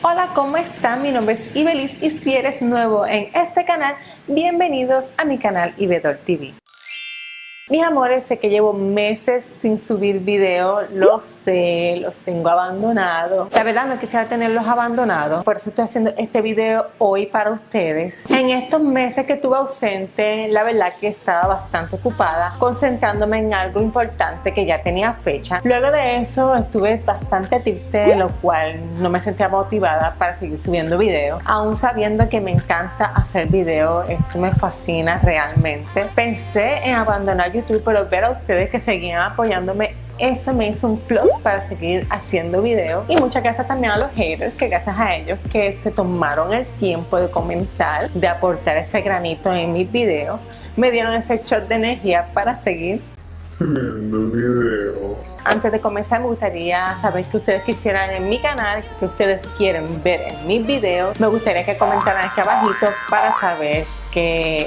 Hola, ¿cómo están? Mi nombre es Ibelis y si eres nuevo en este canal, bienvenidos a mi canal Ibedor TV. Mis amores, sé que llevo meses sin subir video, lo sé, los tengo abandonados. La verdad no quisiera tenerlos abandonados, por eso estoy haciendo este video hoy para ustedes. En estos meses que estuve ausente, la verdad que estaba bastante ocupada, concentrándome en algo importante que ya tenía fecha. Luego de eso estuve bastante triste, lo cual no me sentía motivada para seguir subiendo videos. Aún sabiendo que me encanta hacer videos, esto me fascina realmente. Pensé en abandonar YouTube, pero ver a ustedes que seguían apoyándome eso me hizo un plus para seguir haciendo videos y muchas gracias también a los haters que gracias a ellos que se tomaron el tiempo de comentar de aportar ese granito en mis videos me dieron ese shot de energía para seguir. Subiendo videos antes de comenzar me gustaría saber qué ustedes quisieran en mi canal, que ustedes quieren ver en mis videos. Me gustaría que comentaran aquí abajito para saber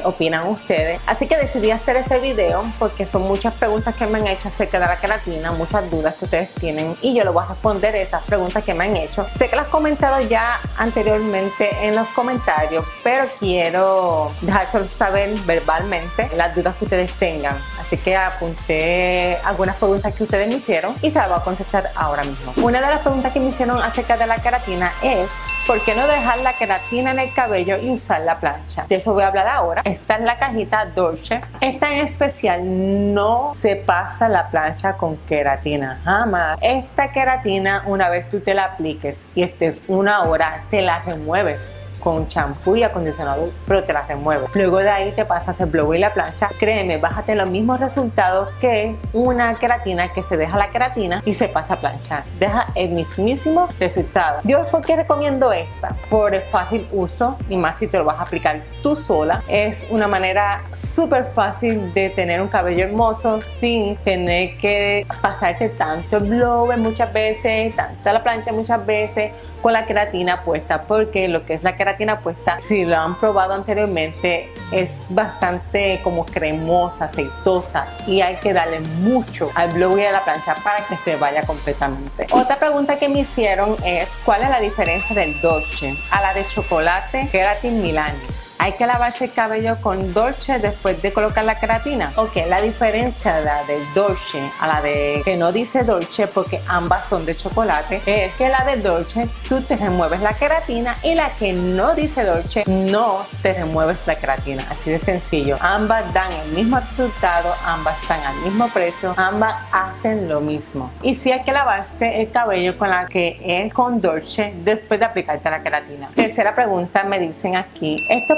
opinan ustedes. Así que decidí hacer este video porque son muchas preguntas que me han hecho acerca de la queratina, muchas dudas que ustedes tienen y yo les voy a responder esas preguntas que me han hecho. Sé que las he comentado ya anteriormente en los comentarios, pero quiero dejárselo saber verbalmente las dudas que ustedes tengan. Así que apunté algunas preguntas que ustedes me hicieron y se las voy a contestar ahora mismo. Una de las preguntas que me hicieron acerca de la queratina es ¿Por qué no dejar la queratina en el cabello y usar la plancha? De eso voy a hablar ahora. Esta es la cajita Dolce. Esta en especial no se pasa la plancha con queratina, jamás. Esta queratina una vez tú te la apliques y estés una hora, te la remueves con champú y acondicionador, pero te la remueve. Luego de ahí te pasas el blow y la plancha. Créeme, vas a tener los mismos resultados que una queratina que se deja la queratina y se pasa a planchar. Deja el mismísimo resultado. Yo, ¿por qué recomiendo esta? Por el fácil uso y más si te lo vas a aplicar tú sola. Es una manera súper fácil de tener un cabello hermoso sin tener que pasarte tanto blower muchas veces, tanto la plancha muchas veces con la queratina puesta porque lo que es la queratina puesta si lo han probado anteriormente es bastante como cremosa, aceitosa y hay que darle mucho al blow y a la plancha para que se vaya completamente. Otra pregunta que me hicieron es ¿cuál es la diferencia del Dolce a la de chocolate Keratin Milani? Hay que lavarse el cabello con Dolce después de colocar la queratina. Ok, la diferencia de la de Dolce a la de que no dice Dolce porque ambas son de chocolate es que la de Dolce tú te remueves la queratina y la que no dice Dolce no te remueves la queratina. Así de sencillo. Ambas dan el mismo resultado, ambas están al mismo precio, ambas hacen lo mismo. Y si hay que lavarse el cabello con la que es con Dolce después de aplicarte la queratina. Tercera pregunta me dicen aquí, estos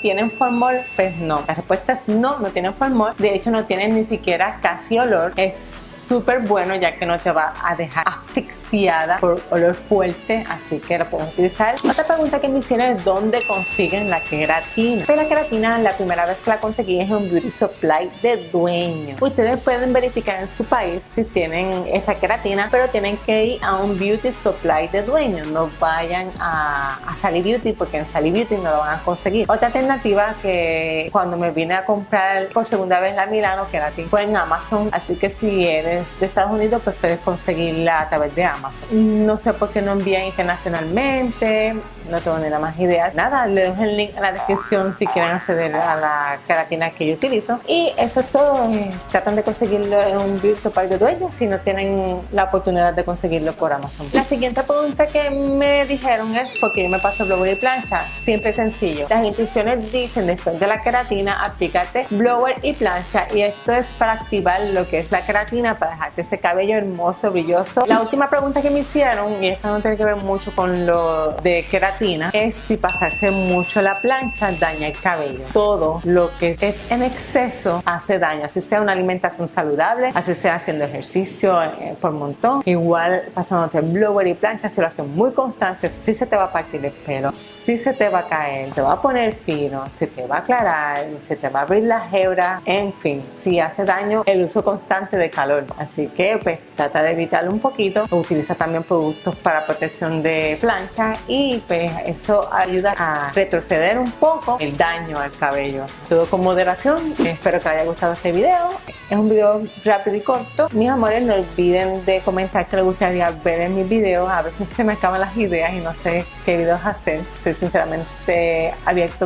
tienen formol? Pues no. La respuesta es no, no tienen formol. De hecho, no tienen ni siquiera casi olor. Es súper bueno ya que no te va a dejar asfixiada por olor fuerte, así que lo puedes utilizar. Otra pregunta que me hicieron es dónde consiguen la queratina. Pues la queratina la primera vez que la conseguí es en un beauty supply de dueño. Ustedes pueden verificar en su país si tienen esa queratina, pero tienen que ir a un beauty supply de dueño. No vayan a, a Sally Beauty porque en Sally Beauty no lo van a conseguir. Otra alternativa que cuando me vine a comprar por segunda vez la Milano Keratin fue en Amazon, así que si eres de Estados Unidos, pues puedes conseguirla a través de Amazon. No sé por qué no envían internacionalmente, no tengo ni la más idea. Nada, le dejo el link en la descripción si quieren acceder a la queratina que yo utilizo. Y eso es todo. Tratan de conseguirlo en un Beauty Supply de dueño si no tienen la oportunidad de conseguirlo por Amazon. La siguiente pregunta que me dijeron es ¿por qué yo me paso blower y plancha? Siempre sencillo. Dicen después de la queratina, aplícate blower y plancha y esto es para activar lo que es la queratina para dejarte ese cabello hermoso, brilloso. La última pregunta que me hicieron, y esta no tiene que ver mucho con lo de queratina, es si pasarse mucho la plancha daña el cabello. Todo lo que es en exceso hace daño, así sea una alimentación saludable, así sea haciendo ejercicio eh, por montón, igual pasándote blower y plancha, si lo haces muy constante, sí se te va a partir el pelo, sí se te va a caer, te va a poner poner fino, se te va a aclarar, se te va a abrir la hebra, en fin, si hace daño el uso constante de calor. Así que pues trata de evitarlo un poquito. Utiliza también productos para protección de plancha y pues eso ayuda a retroceder un poco el daño al cabello. Todo con moderación. Espero que haya gustado este video. Es un video rápido y corto. Mis amores, no olviden de comentar que les gustaría ver en mis videos. A veces se me acaban las ideas y no sé qué videos hacer. Soy sinceramente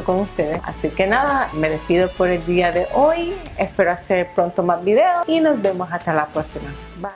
con ustedes. Así que nada, me despido por el día de hoy. Espero hacer pronto más videos y nos vemos hasta la próxima. Bye.